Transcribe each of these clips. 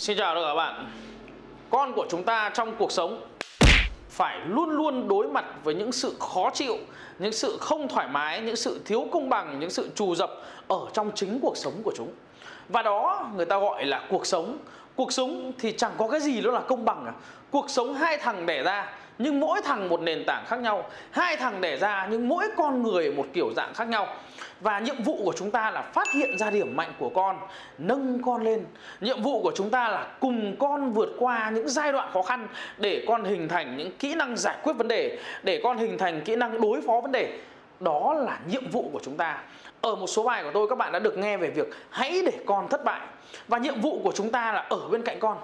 Xin chào tất cả các bạn Con của chúng ta trong cuộc sống phải luôn luôn đối mặt với những sự khó chịu, những sự không thoải mái, những sự thiếu công bằng, những sự trù dập ở trong chính cuộc sống của chúng. Và đó người ta gọi là cuộc sống. Cuộc sống thì chẳng có cái gì đó là công bằng cả. Cuộc sống hai thằng đẻ ra nhưng mỗi thằng một nền tảng khác nhau, hai thằng đẻ ra nhưng mỗi con người một kiểu dạng khác nhau. Và nhiệm vụ của chúng ta là phát hiện ra điểm mạnh của con, nâng con lên. Nhiệm vụ của chúng ta là cùng con vượt qua những giai đoạn khó khăn để con hình thành những kỹ năng giải quyết vấn đề, để con hình thành kỹ năng đối phó vấn đề. Đó là nhiệm vụ của chúng ta. Ở một số bài của tôi, các bạn đã được nghe về việc hãy để con thất bại. Và nhiệm vụ của chúng ta là ở bên cạnh con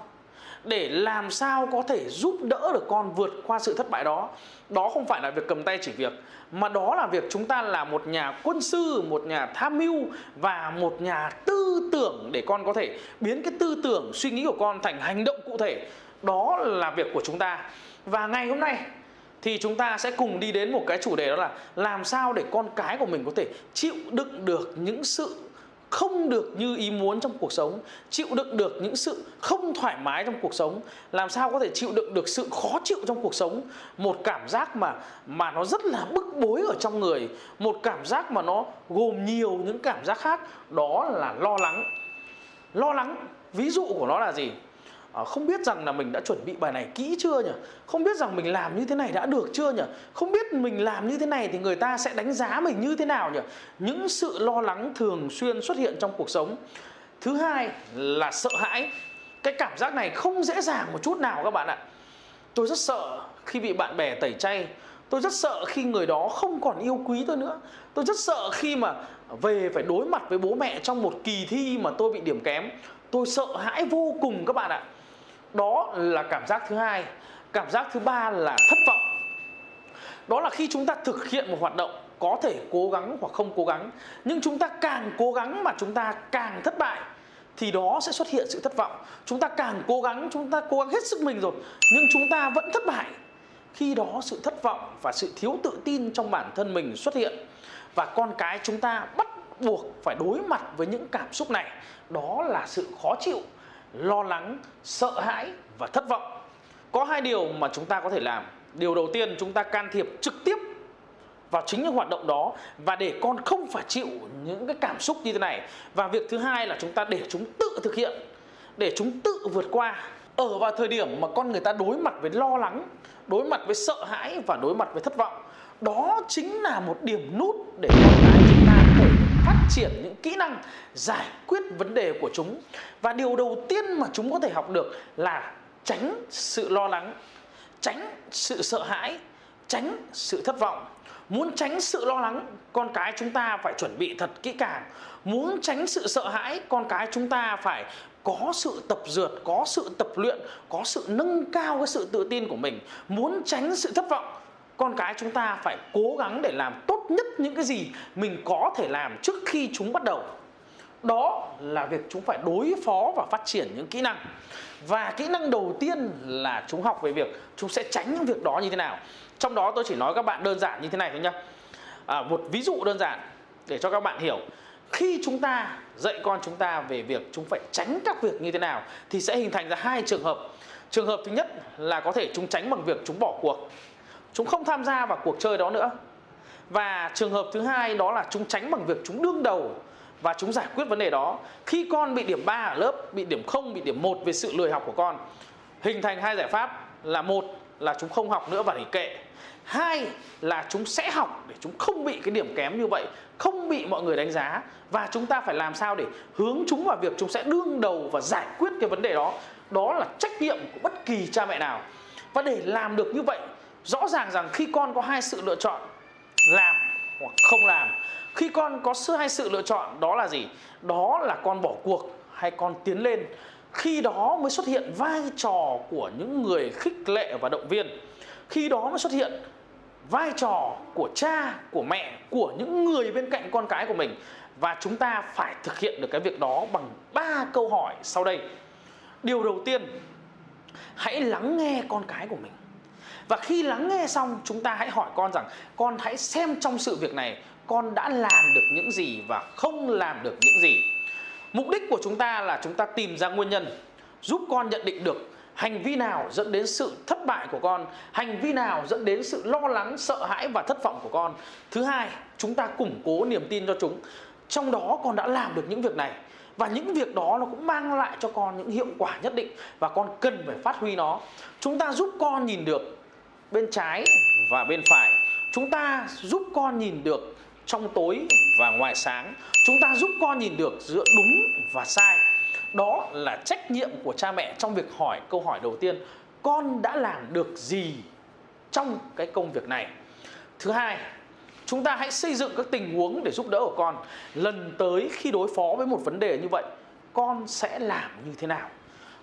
để làm sao có thể giúp đỡ được con vượt qua sự thất bại đó. Đó không phải là việc cầm tay chỉ việc, mà đó là việc chúng ta là một nhà quân sư, một nhà tham mưu và một nhà tư tưởng để con có thể biến cái tư tưởng, suy nghĩ của con thành hành động cụ thể. Đó là việc của chúng ta. Và ngày hôm nay thì chúng ta sẽ cùng đi đến một cái chủ đề đó là làm sao để con cái của mình có thể chịu đựng được những sự không được như ý muốn trong cuộc sống, chịu đựng được những sự không thoải mái trong cuộc sống. Làm sao có thể chịu đựng được sự khó chịu trong cuộc sống? Một cảm giác mà mà nó rất là bức bối ở trong người. Một cảm giác mà nó gồm nhiều những cảm giác khác. Đó là lo lắng. Lo lắng, ví dụ của nó là gì? À, không biết rằng là mình đã chuẩn bị bài này kỹ chưa nhỉ? Không biết rằng mình làm như thế này đã được chưa nhỉ? Không biết mình làm như thế này thì người ta sẽ đánh giá mình như thế nào nhỉ? Những sự lo lắng thường xuyên xuất hiện trong cuộc sống. Thứ hai là sợ hãi. Cái cảm giác này không dễ dàng một chút nào các bạn ạ. Tôi rất sợ khi bị bạn bè tẩy chay. Tôi rất sợ khi người đó không còn yêu quý tôi nữa. Tôi rất sợ khi mà về phải đối mặt với bố mẹ trong một kỳ thi mà tôi bị điểm kém. Tôi sợ hãi vô cùng các bạn ạ đó là cảm giác thứ hai. Cảm giác thứ ba là thất vọng. Đó là khi chúng ta thực hiện một hoạt động có thể cố gắng hoặc không cố gắng, nhưng chúng ta càng cố gắng mà chúng ta càng thất bại, thì đó sẽ xuất hiện sự thất vọng. Chúng ta càng cố gắng, chúng ta cố gắng hết sức mình rồi, nhưng chúng ta vẫn thất bại. Khi đó sự thất vọng và sự thiếu tự tin trong bản thân mình xuất hiện, và con cái chúng ta bắt buộc phải đối mặt với những cảm xúc này. Đó là sự khó chịu lo lắng, sợ hãi và thất vọng. Có hai điều mà chúng ta có thể làm. Điều đầu tiên, chúng ta can thiệp trực tiếp vào chính những hoạt động đó và để con không phải chịu những cái cảm xúc như thế này. Và việc thứ hai là chúng ta để chúng tự thực hiện, để chúng tự vượt qua. Ở vào thời điểm mà con người ta đối mặt với lo lắng, đối mặt với sợ hãi và đối mặt với thất vọng, đó chính là một điểm nút để con cái chúng ta có thể phát triển những kỹ năng giải quyết vấn đề của chúng. Và điều đầu tiên mà chúng có thể học được là tránh sự lo lắng, tránh sự sợ hãi, tránh sự thất vọng. Muốn tránh sự lo lắng, con cái chúng ta phải chuẩn bị thật kỹ càng. Muốn tránh sự sợ hãi, con cái chúng ta phải có sự tập dượt, có sự tập luyện, có sự nâng cao cái sự tự tin của mình. Muốn tránh sự thất vọng, con cái chúng ta phải cố gắng để làm tốt nhất những cái gì mình có thể làm trước khi chúng bắt đầu. Đó là việc chúng phải đối phó và phát triển những kỹ năng. Và kỹ năng đầu tiên là chúng học về việc chúng sẽ tránh những việc đó như thế nào. Trong đó tôi chỉ nói các bạn đơn giản như thế này thôi nhá. À, một ví dụ đơn giản để cho các bạn hiểu. Khi chúng ta dạy con chúng ta về việc chúng phải tránh các việc như thế nào thì sẽ hình thành ra hai trường hợp. Trường hợp thứ nhất là có thể chúng tránh bằng việc chúng bỏ cuộc. Chúng không tham gia vào cuộc chơi đó nữa và trường hợp thứ hai đó là chúng tránh bằng việc chúng đương đầu và chúng giải quyết vấn đề đó. Khi con bị điểm 3 ở lớp, bị điểm 0 bị điểm 1 về sự lười học của con, hình thành hai giải pháp là một là chúng không học nữa và để kệ. Hai là chúng sẽ học để chúng không bị cái điểm kém như vậy, không bị mọi người đánh giá. Và chúng ta phải làm sao để hướng chúng vào việc chúng sẽ đương đầu và giải quyết cái vấn đề đó. Đó là trách nhiệm của bất kỳ cha mẹ nào. Và để làm được như vậy, rõ ràng rằng khi con có hai sự lựa chọn làm hoặc không làm. Khi con có sự hai sự lựa chọn, đó là gì? Đó là con bỏ cuộc hay con tiến lên. Khi đó mới xuất hiện vai trò của những người khích lệ và động viên. Khi đó mới xuất hiện vai trò của cha, của mẹ, của những người bên cạnh con cái của mình. Và chúng ta phải thực hiện được cái việc đó bằng ba câu hỏi sau đây. Điều đầu tiên, hãy lắng nghe con cái của mình và khi lắng nghe xong, chúng ta hãy hỏi con rằng, con hãy xem trong sự việc này, con đã làm được những gì và không làm được những gì? Mục đích của chúng ta là chúng ta tìm ra nguyên nhân, giúp con nhận định được hành vi nào dẫn đến sự thất bại của con, hành vi nào dẫn đến sự lo lắng, sợ hãi và thất vọng của con. Thứ hai, chúng ta củng cố niềm tin cho chúng. Trong đó con đã làm được những việc này và những việc đó nó cũng mang lại cho con những hiệu quả nhất định và con cần phải phát huy nó. Chúng ta giúp con nhìn được bên trái và bên phải. Chúng ta giúp con nhìn được trong tối và ngoài sáng. Chúng ta giúp con nhìn được giữa đúng và sai. Đó là trách nhiệm của cha mẹ trong việc hỏi câu hỏi đầu tiên, con đã làm được gì trong cái công việc này? Thứ hai, chúng ta hãy xây dựng các tình huống để giúp đỡ của con. Lần tới khi đối phó với một vấn đề như vậy, con sẽ làm như thế nào?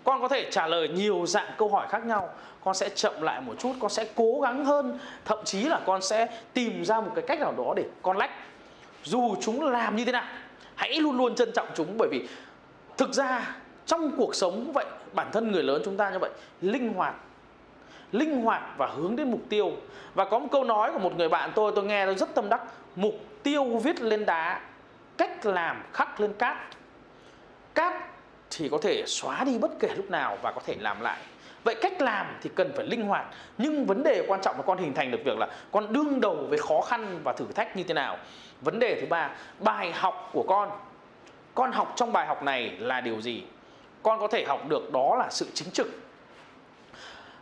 Con có thể trả lời nhiều dạng câu hỏi khác nhau. Con sẽ chậm lại một chút, con sẽ cố gắng hơn. Thậm chí là con sẽ tìm ra một cái cách nào đó để con lách. Dù chúng làm như thế nào, hãy luôn luôn trân trọng chúng. Bởi vì thực ra, trong cuộc sống vậy, bản thân người lớn chúng ta như vậy, linh hoạt linh hoạt và hướng đến mục tiêu. Và có một câu nói của một người bạn tôi tôi nghe nó rất tâm đắc. Mục tiêu viết lên đá, cách làm khắc lên cát. Cát thì có thể xóa đi bất kể lúc nào và có thể làm lại. Vậy cách làm thì cần phải linh hoạt, nhưng vấn đề quan trọng là con hình thành được việc là con đương đầu với khó khăn và thử thách như thế nào. Vấn đề thứ ba, bài học của con. Con học trong bài học này là điều gì? Con có thể học được đó là sự chính trực,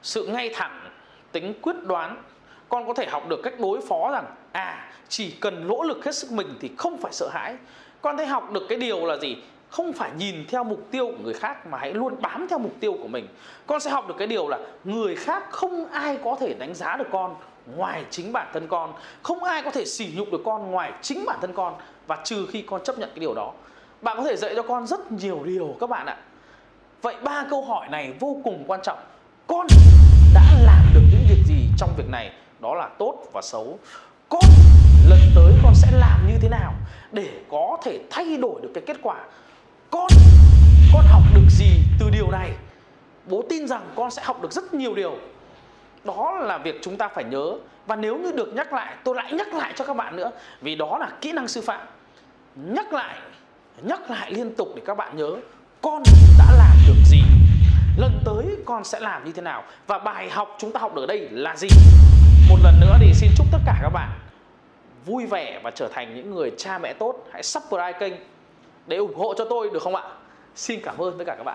sự ngay thẳng, tính quyết đoán. Con có thể học được cách đối phó rằng à chỉ cần nỗ lực hết sức mình thì không phải sợ hãi. Con thấy học được cái điều là gì? Không phải nhìn theo mục tiêu của người khác mà hãy luôn bám theo mục tiêu của mình. Con sẽ học được cái điều là người khác không ai có thể đánh giá được con ngoài chính bản thân con. Không ai có thể sỉ nhục được con ngoài chính bản thân con. Và trừ khi con chấp nhận cái điều đó. Bạn có thể dạy cho con rất nhiều điều các bạn ạ. Vậy ba câu hỏi này vô cùng quan trọng. Con đã làm được những việc gì trong việc này? Đó là tốt và xấu. Con lần tới con sẽ làm như thế nào để có thể thay đổi được cái kết quả? Con con học được gì từ điều này? Bố tin rằng con sẽ học được rất nhiều điều. Đó là việc chúng ta phải nhớ. Và nếu như được nhắc lại, tôi lại nhắc lại cho các bạn nữa, vì đó là kỹ năng sư phạm. Nhắc lại nhắc lại liên tục để các bạn nhớ, con đã làm được gì? Lần tới con sẽ làm như thế nào? Và bài học chúng ta học được ở đây là gì? Một lần nữa thì xin chúc tất cả các bạn vui vẻ và trở thành những người cha mẹ tốt. Hãy subscribe kênh để ủng hộ cho tôi, được không ạ? Xin cảm ơn tất cả các bạn.